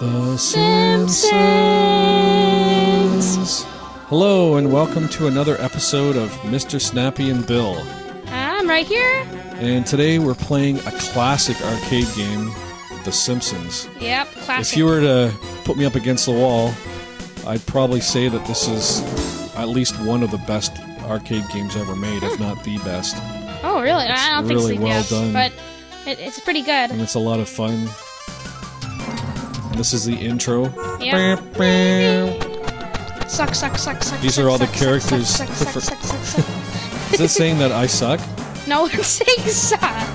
The Simpsons. Hello, and welcome to another episode of Mr. Snappy and Bill. I'm right here. And today we're playing a classic arcade game, The Simpsons. Yep, classic. If you were to put me up against the wall, I'd probably say that this is at least one of the best arcade games ever made, if hmm. not the best. oh, really? I don't really think so. well yes, done. But it, it's pretty good. And it's a lot of fun. This is the intro. Is Suck, suck, suck, suck. These suck, are all the characters Suck, suck, suck, suck, suck, suck. it saying that I suck? no, it's saying suck.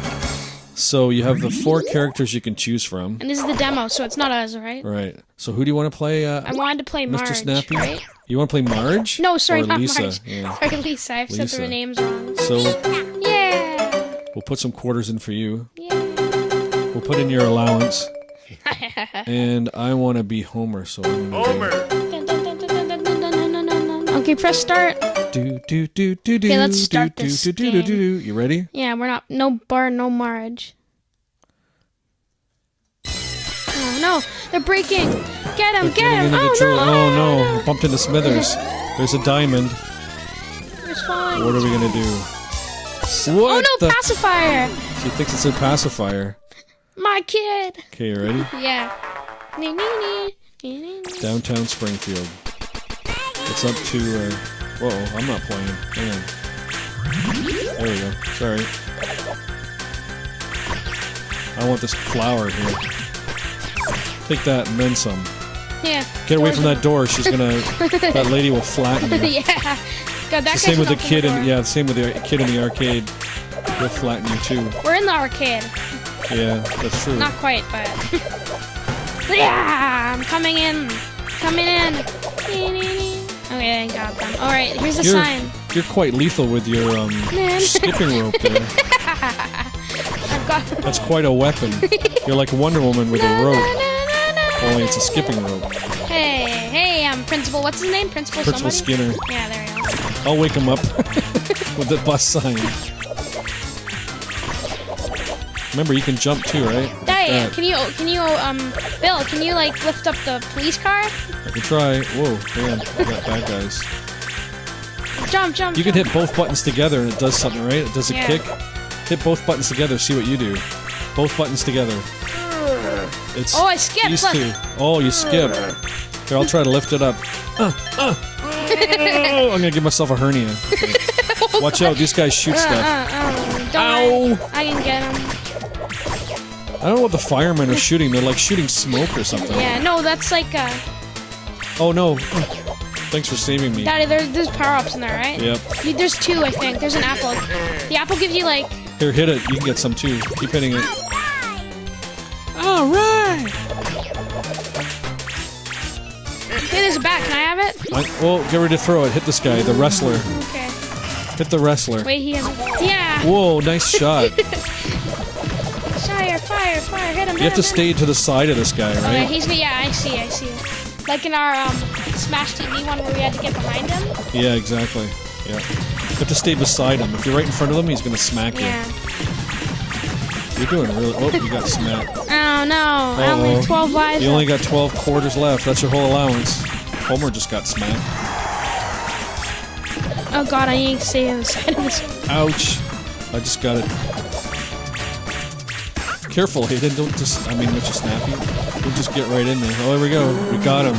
So you have the four characters you can choose from. And this is the demo, so it's not us, right? Right. So who do you want to play? Uh, I wanted to play Marge. Mr. Snappy? Right? You want to play Marge? No, sorry, or not Lisa? Marge. Yeah. Sorry, Lisa. I've said the names wrong. So Yeah. we'll put some quarters in for you. Yeah. We'll put in your allowance. and I want to be Homer, so I'm Homer. Okay, press start. Do do do do do. Okay, let's start do, this do, do, do, do, do, do. You ready? Yeah, we're not. No bar, no marriage. Oh no, they're breaking! Get him! Get him! Oh, oh, oh, no, oh no! no. Bumped into Smithers. There's a diamond. What are we gonna do? Oh, what oh no, pacifier! She thinks it's a pacifier. My kid! Okay, you ready? Yeah. Downtown Springfield. It's up to. Uh, whoa! I'm not playing. Hang on. There we go. Sorry. I want this flower here. Take that and then some. Yeah. Get away from that door. She's gonna. that lady will flatten you. yeah. God, that same with the kid door. in yeah, the same with the kid in the arcade. They'll flatten you too. We're in the arcade. Yeah, that's true. Not quite, but. yeah! I'm coming in. Coming in. Okay, I got them. Alright, here's the You're sign. you're quite lethal with your um skipping rope there. I've got. That's quite a weapon. You're like Wonder Woman with a rope. Only it's a skipping rope. Hey, hey, um, Principal. What's his name? Principal, Principal somebody? Skinner. Yeah, there we go. I'll wake him up with the bus sign. Remember, you can jump too, right? That. can you, can you, um, Bill, can you, like, lift up the police car? I can try. Whoa, man, I got bad guys. Jump, jump, You can hit both buttons together and it does something, right? It does a Yeah. kick. Hit both buttons together, see what you do. Both buttons together. It's Oh, I skipped, These two. Oh, you skip. Here, I'll try to lift it up. Uh, uh. Oh, I'm gonna give myself a hernia. Okay. Watch out, these guys shoot Uh, stuff. uh, uh, don't Ow! worry. I can get him. I don't know what the firemen are shooting. They're like shooting smoke or something. Yeah, no, that's like, uh, Oh no. Thanks for saving me. Daddy, there, there's power-ups in there, right? Yep. You- There's two, I think. There's an apple. The apple gives you, like, Here, hit it. You can get some too. Keep hitting it. All right. hey, there's a bat. Can I have it? I, well, get ready to throw it. Hit this guy, the wrestler. Okay. Hit the wrestler. Wait, he has. Yeah! Whoa, nice shot. Fire, fire. Hit him, You have to stay to the side of this guy, Okay, right? he's... Yeah, I see, I see. Like in our, um, Smash TV one where we had to get behind him? Yeah, exactly. Yeah. You have to stay beside him. If you're right in front of him, he's gonna smack you. Yeah. You're doing really. Oh, you got smacked. Oh, no. I only have 12 lives. You only got 12 quarters left. That's your whole allowance. Homer just got smacked. Oh, God, I need to stay on the side of this. Ouch. I just got it. Careful, Hayden. Don't just. I mean, just snap Snappy. We'll just get right in there. Oh, there we go. We got him.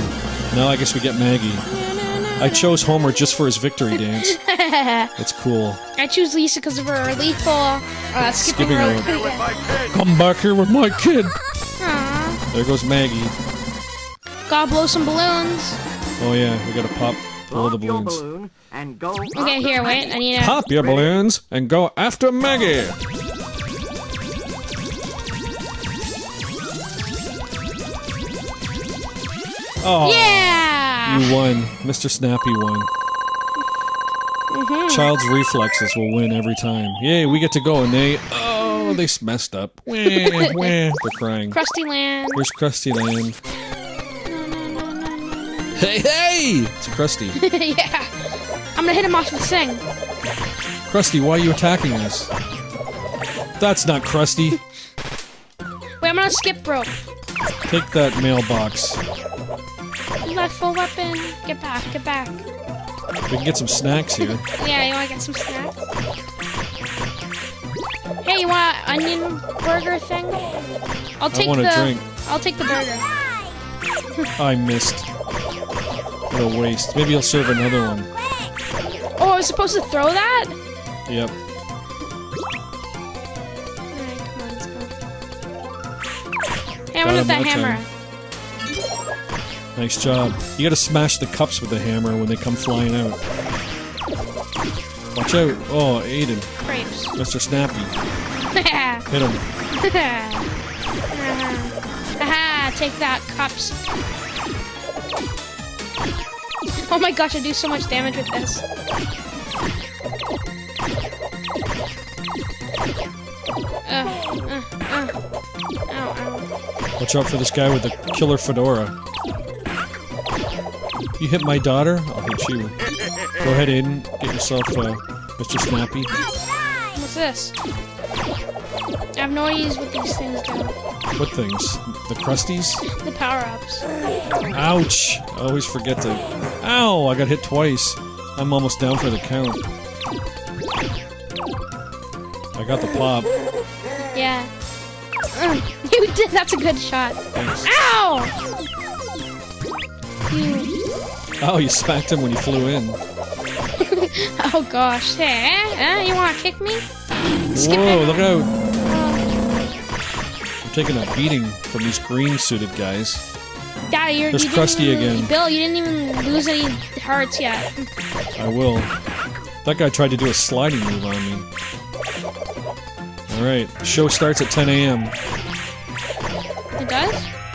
Now I guess we get Maggie. I chose Homer just for his victory dance. It's cool. I choose Lisa because of her lethal uh, skipping, Skipping rope. rope. Here with my kid! Come back here with my kid. Aw. There goes Maggie. Gotta blow some balloons. Oh yeah, we gotta pop all the balloons. balloon and go. Okay, here, wait. I need a. Pop your balloons and go after Maggie. Oh, Yeah! you won. Mr. Snappy won. Mm-hmm. Child's reflexes will win every time. Yay, we get to go, and they oh they messed up. Wah, wah. They're crying. Krusty Land. Where's Krusty Land? Hey, hey! It's Krusty. yeah. I'm gonna hit him off with the thing. Krusty, why are you attacking us? That's not Krusty. Wait, I'm gonna skip rope. Take that mailbox. Left full weapon. Get back, get back. We can get some snacks here. Yeah, you wanna get some snacks? Hey, you want an onion burger thing? I'll take I want a the. drink. I'll take the burger. I missed. What a waste. Maybe I'll serve another one. Oh, I was supposed to throw that? Yep. Alright, come on, let's go. Hey, I want him that that hammer. Nice job. You gotta smash the cups with the hammer when they come flying out. Watch out. Oh, Aiden. Crepes. Mr. Snappy. Hit him. Haha, take that, cups. Oh my gosh, I do so much damage with this. Uh, uh, uh. Ow, ow. Watch out for this guy with the killer fedora. You hit my daughter? I'll hit you. Go ahead, Aiden. Get yourself uh, Mr. Snappy. What's this? I have no idea what these things do. What things? The Krusties? The power-ups. Ouch! I always forget to... Ow! I got hit twice. I'm almost down for the count. I got the pop. Yeah. You did. That's a good shot. Thanks. Ow! Oh, you smacked him when you flew in. Oh gosh. Hey, eh? you wanna kick me? Skip Whoa, it. look out! Oh, I'm taking a beating from these green-suited guys. Dad, you're. There's you didn't Krusty even- again. Bill, you didn't even lose any hearts yet. I will. That guy tried to do a sliding move on me. Alright, show starts at 10 a.m. It does?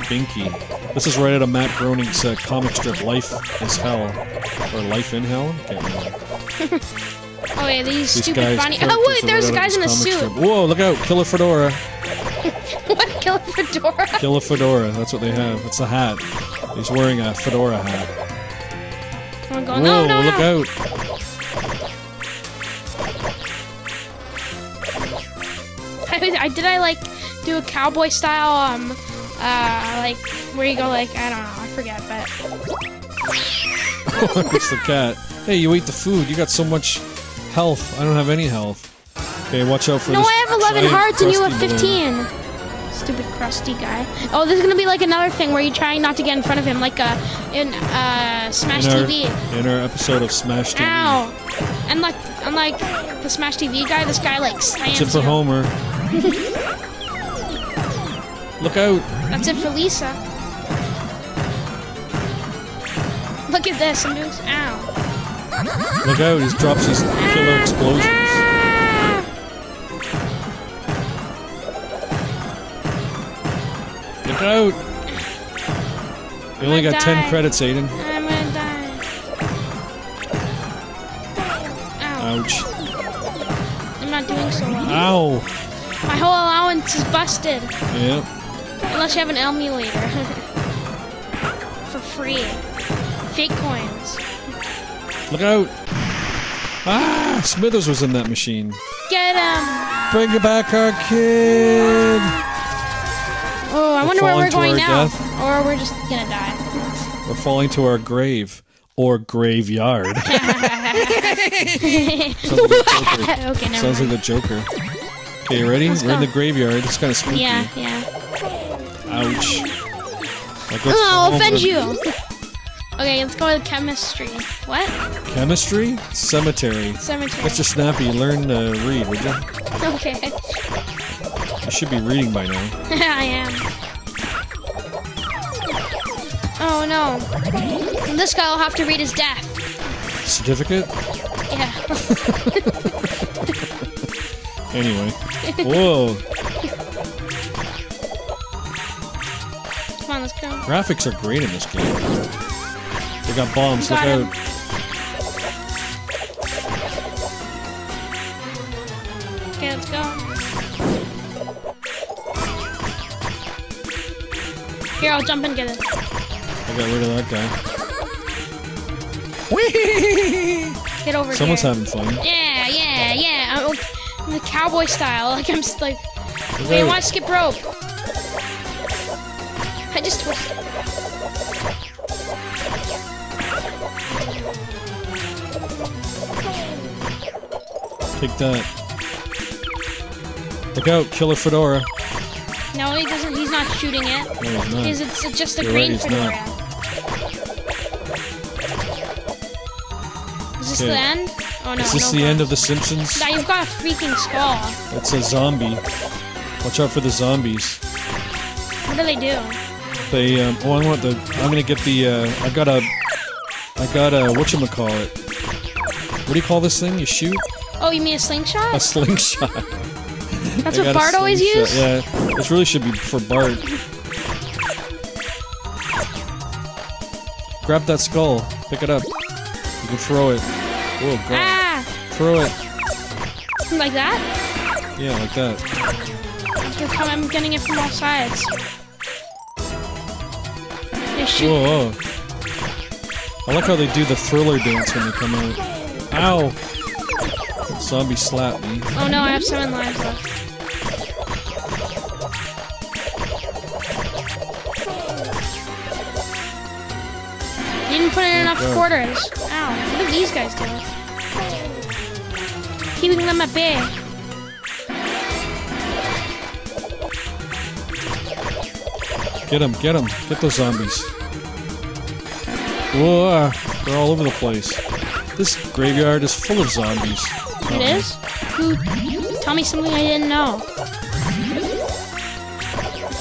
Binky. This is right out of Matt Groening's uh, comic strip Life is Hell. Or Life in Hell? Can't remember. Oh yeah, these, These stupid bunny. Oh wait, there's right guys in a suit. strip. Whoa, look out! Killer Fedora! what? Killer fedora? Killer Fedora, that's what they have. It's a hat. He's wearing a fedora hat. I'm Whoa, no, no, look no. out! I did I like do a cowboy style um uh like where you go like I don't know I forget but it's the cat. Hey, you ate the food. You got so much health. I don't have any health. Okay, watch out for no this No, I have 11 hearts and you have crusty balloon. 15 stupid crusty guy oh there's gonna be like another thing where you're trying not to get in front of him like uh in uh Smash in our, TV In our episode of Smash TV. ow and like unlike the Smash TV guy this guy like slams That's it for you. Homer. Look out! that's it for Lisa look at this I'm doing ow Look out! He drops these killer explosions. Ah! Look out! You only got 10 credits, Aiden. I'm gonna die. Ow. Ouch. I'm not doing so well. Ow! My whole allowance is busted. Yep. Unless you have an emulator. For free. Fake coins. Look out! Ah! Smithers was in that machine. Get him! Bring back our kid! Oh, I We're wonder where we're going now. death. Or we're just gonna die. We're falling to our grave. Or graveyard. Sounds like the Joker. okay, Sounds like the Joker. Okay, you ready? Let's We're in the graveyard. It's kind of spooky. Yeah, yeah. Ouch. Oh, I'll offend you! Okay, let's go to chemistry. What? Chemistry? Cemetery. Cemetery. Mr. Snappy, learn to read, would you? Okay. You should be reading by now. I am. Oh no. This guy will have to read his death. Certificate? Yeah. Anyway. Whoa. Come on, let's go. Graphics are great in this game. They got bombs. Look Got him. out. Okay, let's go. Here, I'll jump and get it. I got rid of that guy. Whee! Get over Someone's here. having fun. Yeah, yeah, yeah. I'm, I'm the cowboy style. Like I'm just like. Look want to skip rope. I just twisted. Take that. Look out, Killer Fedora. No, he doesn't. He's not shooting it. No, he's not. Because it's just a You're green right, he's not. fedora. Is this Okay. the end? Oh no. Is this no the end of The Simpsons? Now you've got a freaking skull. It's a zombie. Watch out for the zombies. What do they do? They, um, oh, I want the, I'm gonna get the, uh, I got a, I got a, whatchamacallit. What do you call this thing? You shoot? Oh, you mean a slingshot? A slingshot. That's what Bart always used? Yeah, this really should be for Bart. Grab that skull. Pick it up. You can throw it. Whoa, God. Ah! Throw it. Like that? Yeah, like that. I'm getting it from all sides. They shoot. Whoa, whoa. I like how they do the thriller dance when they come out. Ow! Zombie slapped me. Oh no, I have seven lives left. You didn't put in enough God. quarters. Ow. What are these guys doing? Keeping them at bay. Get them, get them. Get those zombies. Whoa, they're all over the place. This graveyard is full of zombies. It is? Who? Tell me something I didn't know.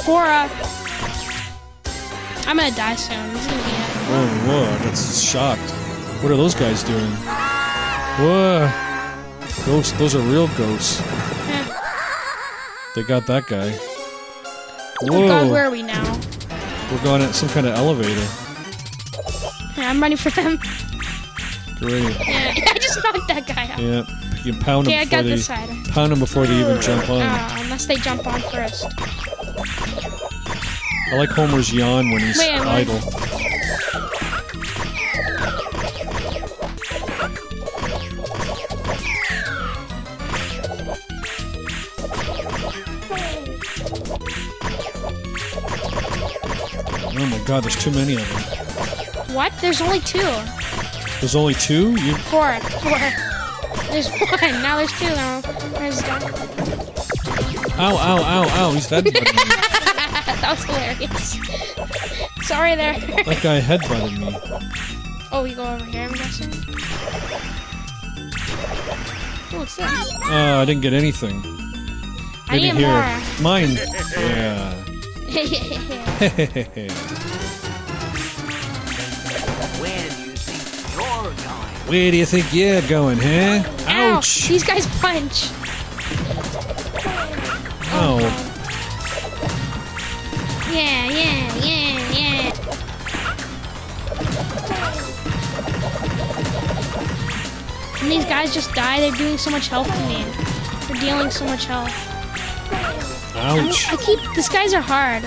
Fora. I'm gonna die soon. This is gonna be it. Whoa, whoa, that's shocked. What are those guys doing? Whoa. Ghosts, those are real ghosts. Eh. They got that guy. Oh god, where are we now? we're going at some kind of elevator. Yeah, I'm running for them. Great. Yeah, I just knocked that guy out. Yeah, you pound them Okay, I got they this side. pound them before they even jump on. Ah, unless they jump on first. I like Homer's yawn when he's Wait, idle. Oh my god, there's too many of them. What? There's only two. There's only two? You Four. Four. There's one. Now there's two. Now there's done. Ow, ow, ow, ow, he's me. that was hilarious. Sorry there. That guy headbutted me. oh, we go over here, I'm guessing. Oh, what's that? Oh, I didn't get anything. I Maybe need here. more. Mine. Yeah. Where do you think you're going, huh? Ow! Ouch! These guys punch. Ow. Yeah, yeah, yeah, yeah. And these guys just die. They're doing so much health to me. They're dealing so much health. Ouch. I keep. These guys are hard.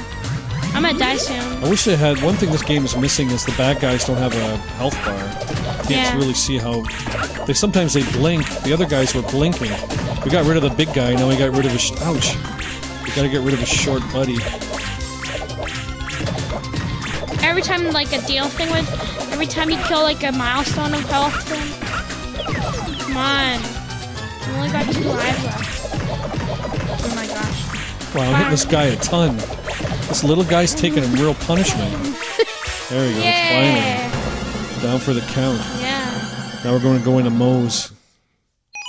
I'm gonna die soon. I wish they had one thing this game is missing is the bad guys don't have a health bar. Can't Yeah. really see how they sometimes they blink. The other guys were blinking. We got rid of the big guy. Now we got rid of his. Ouch. We gotta get rid of his short buddy. Every time like a deal thing would, every time you kill like a milestone of health, then come on. I only got two lives left. Oh my gosh. Wow, I'm hitting this guy a ton. This little guy's taking a real punishment. There we go. Yeah. Finally. Down for the count. Yeah. Now we're going to go into Moe's,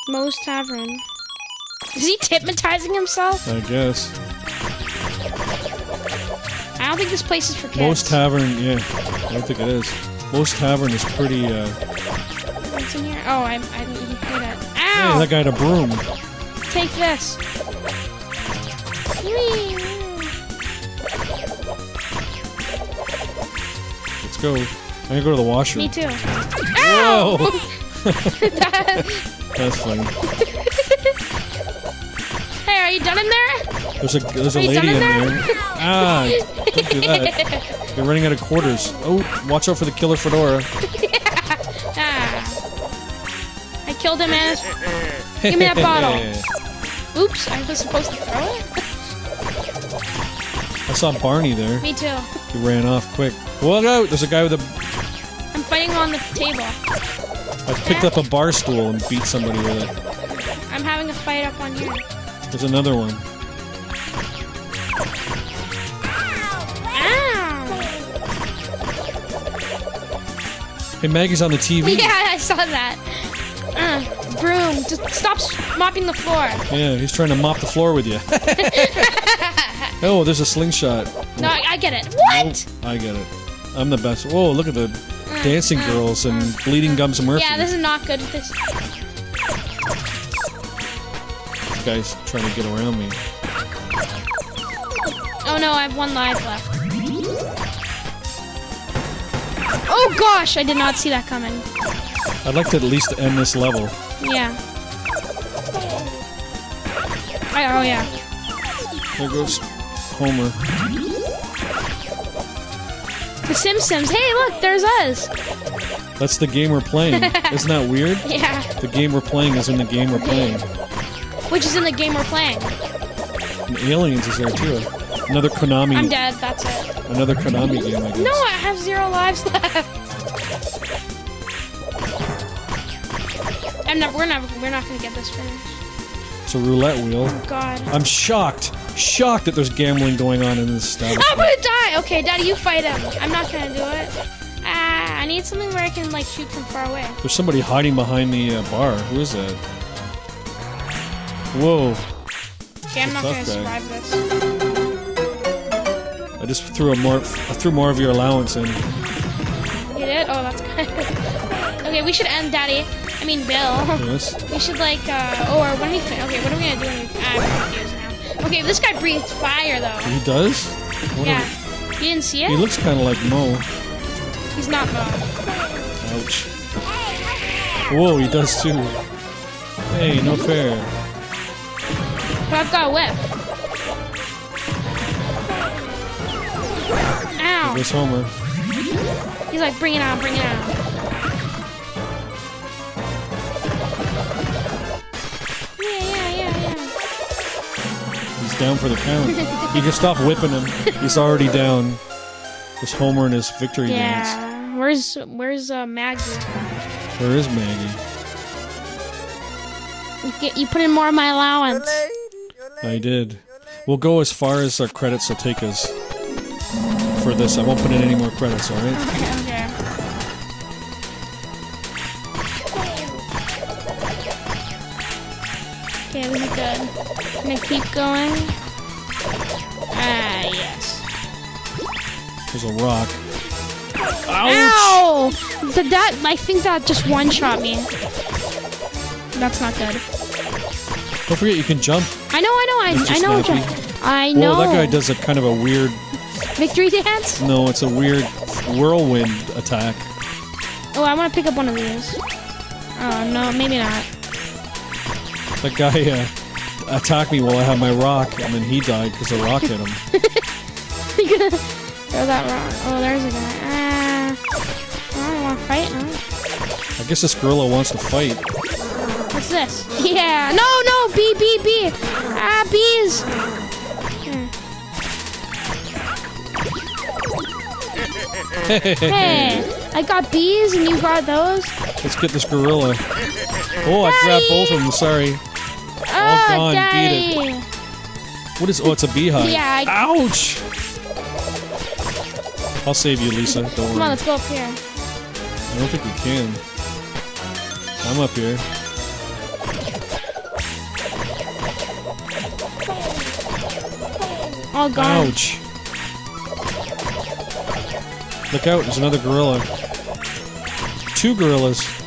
Moe's Tavern. Is he hypnotizing himself? I guess. I don't think this place is for kids. Moe's Tavern, yeah. I don't think it is. Moe's Tavern is pretty, uh... What's in here? Oh, I, I didn't even hear that. Hey, Ow! that guy had a broom. Take this. Whee! Let's go. I'm gonna go to the washroom. Me too. Whoa! That's funny. hey, are you done in there? There's a there's a Are you lady in in there. there? Ah, don't do that. You're running out of quarters. Oh, watch out for the killer fedora. Ah. I killed him and Give me that bottle. Oops, I was supposed to throw it? I saw Barney there. Me too. He ran off quick. Look out! There's a guy with a. I'm on the table. I picked up a bar stool and beat somebody with it. I'm having a fight up on here. There's another one. Ow! Hey, Maggie's on the TV. Yeah, I saw that. Uh, broom, just stop mopping the floor. Yeah, he's trying to mop the floor with you. oh, there's a slingshot. No, I, I get it. What? Oh, I get it. I'm the best. Whoa, look at the dancing girls and Bleeding Gums and Murphy. Yeah, this is not good. This. This guy's trying to get around me. Oh no, I have one life left. Oh gosh, I did not see that coming. I'd like to at least end this level. Yeah. I, oh yeah. There goes Homer. The Simpsons. Hey, look, there's us. That's the game we're playing. Isn't that weird? Yeah. The game we're playing is in the game we're playing. Which is in the game we're playing. And Aliens is there too. Another Konami. I'm dead. That's it. Another Konami game, I guess. No, I have zero lives left. I'm never. We're never. We're not gonna get this finished. It's a roulette wheel. Oh, God. I'm shocked. Shocked that there's gambling going on in this stuff. I'm gonna die. Okay, Daddy, you fight him. I'm not gonna do it. Ah, I need something where I can like shoot from far away. There's somebody hiding behind the uh, bar. Who is that? Whoa. Okay, I'm not gonna guy. survive this. I just threw a more I threw more of your allowance in. You did? Oh, that's good. okay, we should end Daddy. I mean, Bill. Yes. We should like, uh, oh, or when we okay, what are we gonna do when we, I'm confused now. Okay, this guy breathes fire though. He does? What Yeah. You didn't see it? he looks kind of like Moe. He's not Moe. Ouch. Whoa, he does too. Hey, no fair. But I've got a whip. Ow. There's Homer. He's like, bring it on, bring it on. Down for the count. you can stop whipping him. He's already down. There's Homer in his victory dance. Yeah. Where's where's uh, Maggie? Where is Maggie? You, get, you put in more of my allowance. I did. We'll go as far as our credits will take us for this. I won't put in any more credits, alright? Okay. Okay, this is good. I'm gonna keep going. Ah, yes. There's a rock. Ouch! Ow! Did that? I think that just one shot me. That's not good. Don't forget you can jump. I know, I know, I, I know. Snappy. I know. Whoa, that guy does a kind of a weird. Victory dance? No, it's a weird whirlwind attack. Oh, I want to pick up one of these. Oh, no, maybe not. That guy uh, attacked me while I had my rock, and then he died because the rock hit him. Throw that rock? Oh, there's a guy. Ah. I don't want to fight, huh? I guess this gorilla wants to fight. What's this? Yeah. No, no, bee, bee, bee. Ah, bees. Hey, I got bees and you got those. Let's get this gorilla. Oh, I grabbed both of them. Sorry. Oh, gone, beat daddy. What is? Oh, it's a beehive. Yeah, I- Ouch! I'll save you, Lisa. Don't Come worry. on, let's go up here. I don't think we can. I'm up here. All gone. Ouch! Look out! There's another gorilla. Two gorillas.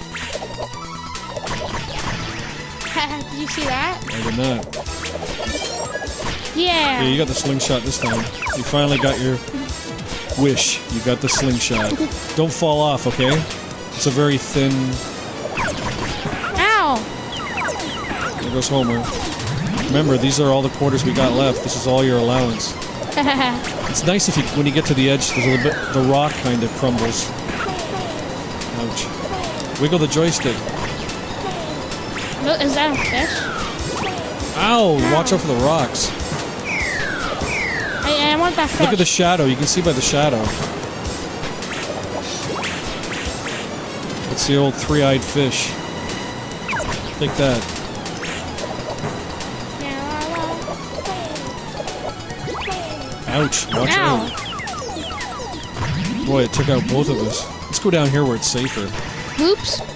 That? I did not. Yeah. Yeah, you got the slingshot this time. You finally got your wish. You got the slingshot. Don't fall off, okay? It's a very thin. Ow. There goes Homer. Remember, these are all the quarters we got left. This is all your allowance. It's nice if you, when you get to the edge, there's a little bit, the rock kind of crumbles. Ouch. Wiggle the joystick. Look, Is that a fish? Ow! Watch out for the rocks. I, I want that fish. Look at the shadow. You can see by the shadow. It's the old three-eyed fish. Take that. Ouch. Watch Ow. out. Boy, it took out both of us. Let's go down here where it's safer. Oops.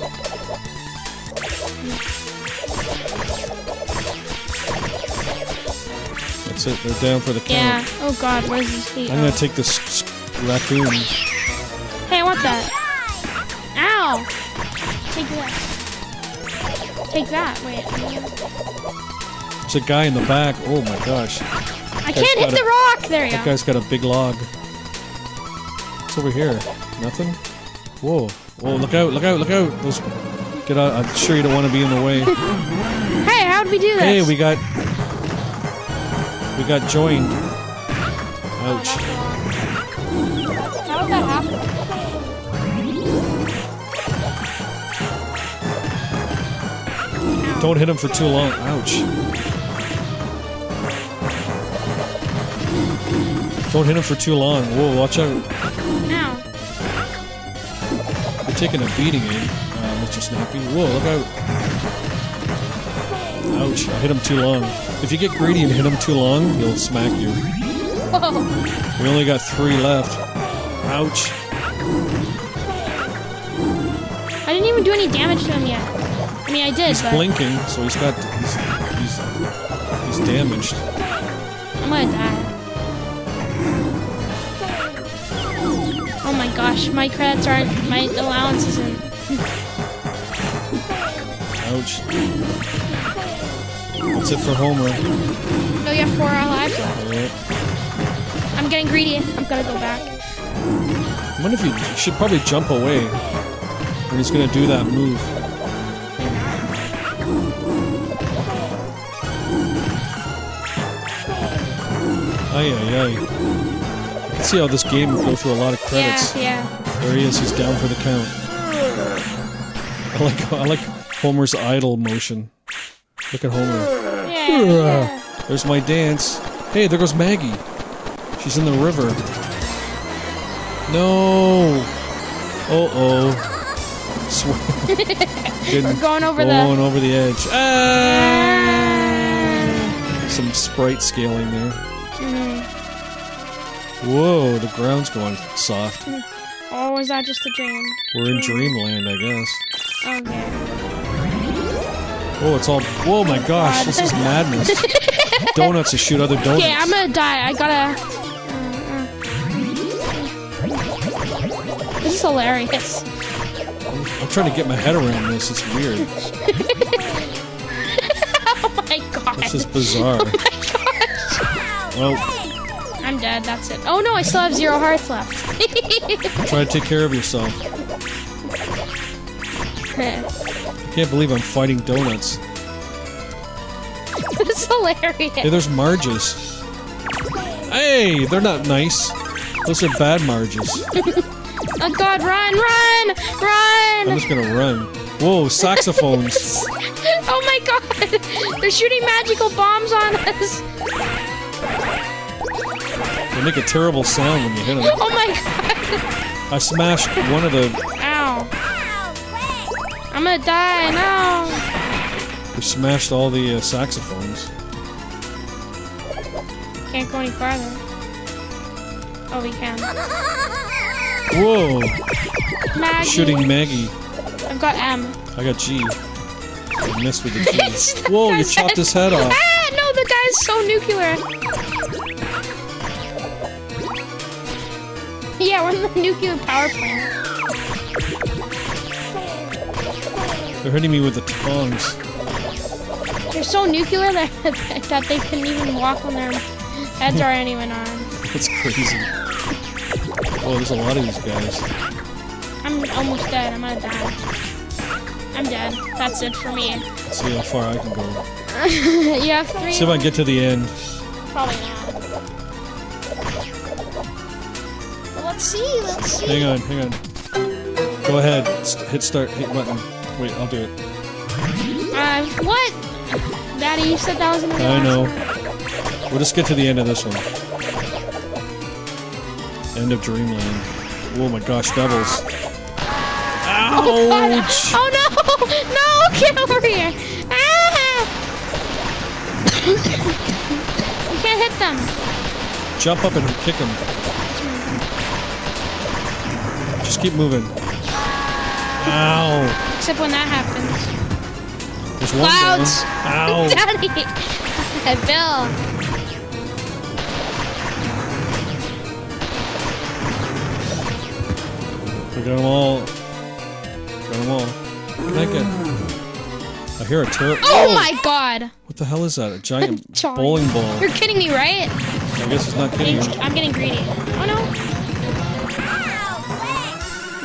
That's it. They're down for the count. Yeah. Oh god, where's his feet? I'm gonna take this raccoon. Hey, I want that. Ow! Take that. Take that. Wait. There's a guy in the back. Oh my gosh. I can't hit got the rock. There you That go. guy's got a big log. What's over here? Nothing? Whoa. Whoa, look out, look out, look out. Those get out I'm sure you don't want to be in the way. Hey, how'd we do this? hey, we got We got joined. Ouch. How did that happen? Don't hit him for too long. Ouch. Don't hit him for too long. Whoa, watch out. Ow. You're taking a beating, eh, uh, Mr. Snappy. Whoa, look out. Ouch, I hit him too long. If you get greedy and hit him too long, he'll smack you. We only got three left. Ouch. I didn't even do any damage to him yet. I mean, I did, He's but blinking, so he's got... He's, he's, he's damaged. I'm gonna die. Oh my gosh, my credits aren't, my allowance isn't. Ouch. That's it for Homer. Oh, you have four lives left. I'm getting greedy. I'm gonna go back. I wonder if you, you should probably jump away when he's gonna do that move. Ay ay ay. You can see how this game will go through a lot of credits. Yeah, yeah. There he is, he's down for the count. I like I like Homer's idle motion. Look at Homer. Yeah, yeah. There's my dance. Hey, there goes Maggie. She's in the river. No. Uh oh. We're going over the. going over the edge. Ah! Some sprite scaling there. Mhm. Whoa, the ground's going soft. Or was that just a dream? We're in dreamland, I guess. Okay. Oh, it's all. Whoa, my gosh, this is madness. donuts to shoot other donuts. Okay, I'm gonna die. I gotta. Uh, uh. This is hilarious. I'm trying to get my head around this. It's weird. Oh my god. This is bizarre. Oh Well, I'm dead. That's it. Oh no, I still have zero hearts left. try to take care of yourself. I can't believe I'm fighting donuts. It's hilarious. Hey, there's Marges. Hey, they're not nice. Those are bad Marges. Oh god, run, run, run! I'm just gonna run. Whoa, saxophones. Oh my god! They're shooting magical bombs on us! They make a terrible sound when you hit them. Oh my god! I smashed one of the. I'm gonna die, no! We smashed all the uh, saxophones. Can't go any farther. Oh, we can. Whoa, Maggie! shooting Maggie. I've got M. I got G. I missed with the G. Whoa, you chopped head. his head off. Ah, no, the guy's so nuclear. Yeah, we're in the nuclear power plant. They're hitting me with the tongs. They're so nuclear that, that they couldn't even walk on their heads aren't even on. That's crazy. Oh, there's a lot of these guys. I'm almost dead. I'm gonna die. I'm dead. That's it for me. Let's see how far I can go. you have three. See if I can get to the end. Probably not. Well, let's see. Let's see. Hang on, hang on. Go ahead. Hit start. Hit button. Wait, I'll do it. Uh, what? Daddy, you said that was in I know. We'll just get to the end of this one. End of Dreamland. Oh my gosh, devils. Oh, God. Ouch! Oh no! No! Get over here! Ah! you can't hit them. Jump up and kick them. Just keep moving. Ow! Except when that happens. There's one Clouds. Ow! Daddy! Bill! We got them all. Got them all. Can I? I hear a turret. Oh my god! What the hell is that? A giant bowling ball. You're kidding me, right? I guess it's not kidding. I'm getting greedy. Oh no!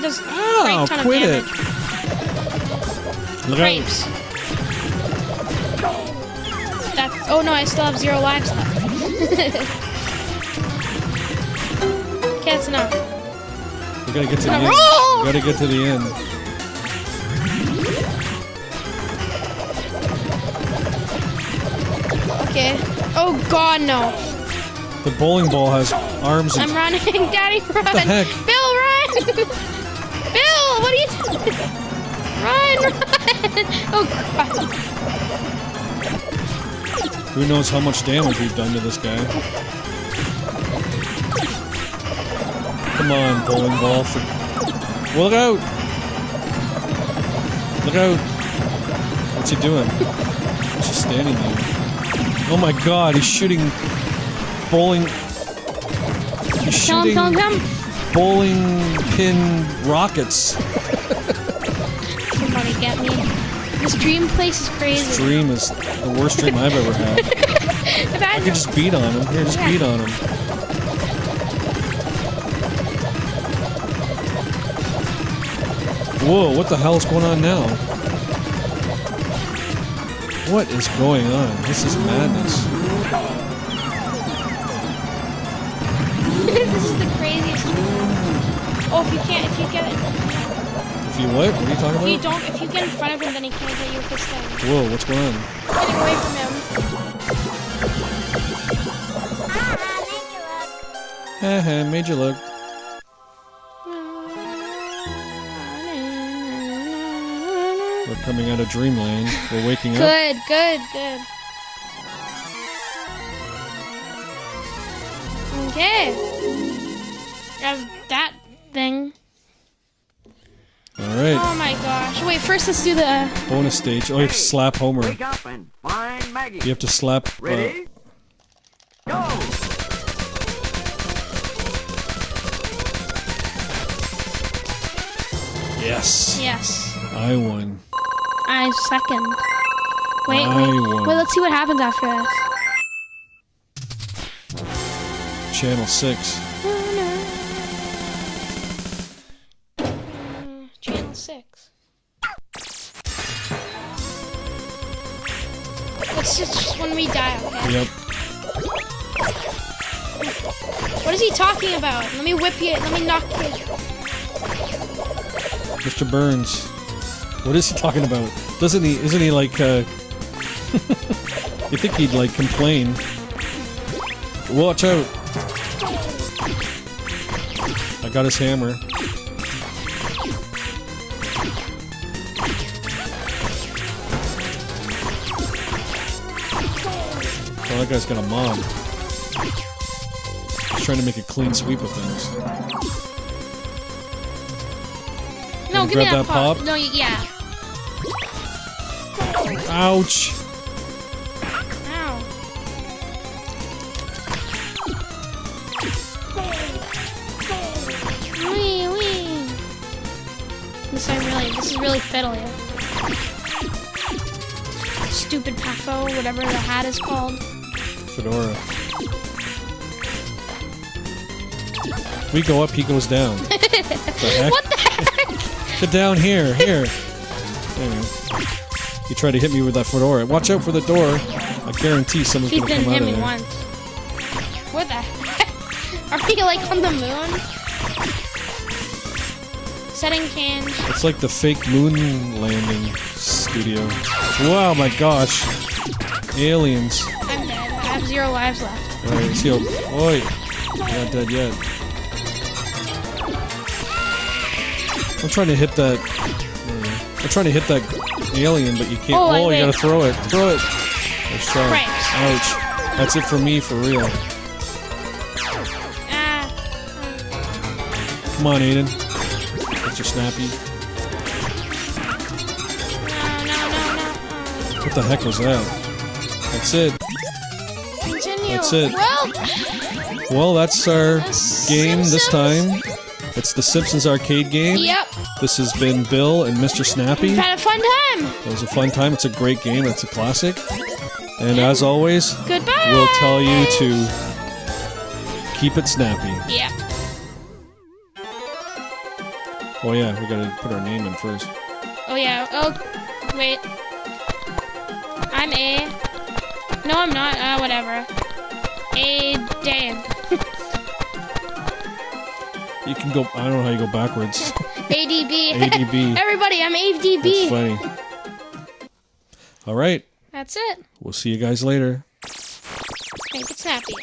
Does a oh, great ton quit it. Look Grapes. That's. Oh no, I still have zero lives left. okay, that's enough. We gotta get to the Gotta end. We gotta get to the end. Okay. Oh god, no. The bowling ball has arms I'm running. Daddy, run. What the heck? Run, run! Oh god. who knows how much damage we've done to this guy. Come on, bowling ball. For... Well, look out! Look out! What's he doing? He's just standing there. Oh my god, he's shooting bowling. He's shooting kill him, kill bowling pin rockets. Get me. This dream place is crazy. This Dream is the worst dream I've ever had. I could just beat on him. Here, just Yeah. beat on him. Whoa, what the hell is going on now? What is going on? This is madness. this is the craziest. Oh, if you can't, if you get it, If you what? What are you talking about? if you don't, if you get in front of him, then he can't get you with this thing. Whoa, what's going on? Getting away from him. Haha, made you look. We're coming out of dreamland. We're waking up. Good, good, good. Okay. Have that thing. Alright, Oh my gosh. Wait, first let's do the. bonus stage. Oh, you have to slap Homer. Wake up and find Maggie. You have to slap. Uh, Ready? Go! yes. Yes. I won. I second. Wait, I wait. won. Wait, let's see what happens after this. Channel 6. Channel 6. Let's just, just when we die, okay? Yep. What is he talking about? Let me whip you. Let me knock you. Mr. Burns. What is he talking about? Doesn't he, isn't he like, uh... you think he'd, like, complain. Watch out. I got his hammer. Oh, that guy's got a mob. He's trying to make a clean sweep of things. No, give me that, that pop? No, yeah. Ouch! Ow. Wee, wee. This really, this is really fiddly. Stupid Pafo, whatever the hat is called. Fedora. We go up, he goes down. the? What the heck? Get down here, here. Anyway. You tried to hit me with that fedora. Watch out for the door. I guarantee someone's He gonna come out hit of me there. once. What the heck? Are we like on the moon? Setting cans. It's like the fake moon landing studio. Wow, my gosh. Aliens. Zero lives left. Alright, let's heal. Oi. You're not dead yet. I'm trying to hit that. I'm trying to hit that alien, but you can't. Oh, Oh, you wait. gotta throw it. Throw it. Let's try. Cripes. Ouch. That's it for me, for real. Ah. Come on, Aiden. Get your Snappy. No, no, no, no. What the heck was that? That's it. That's it. Well, Well, that's our game this time. It's the Simpsons arcade game. yep. This has been Bill and Mr. Snappy. Had a fun time. It was a fun time. It's a great game. It's a classic. And as always, Goodbye. we'll tell you to keep it snappy. Yeah. Oh yeah, we gotta put our name in first. Oh yeah. Oh, wait. I'm A. No, I'm not. Uh, whatever. A Dan. You can go. I don't know how you go backwards. ADB. ADB. Everybody, I'm ADB. That's funny. All right. That's it. We'll see you guys later. Make it snappy.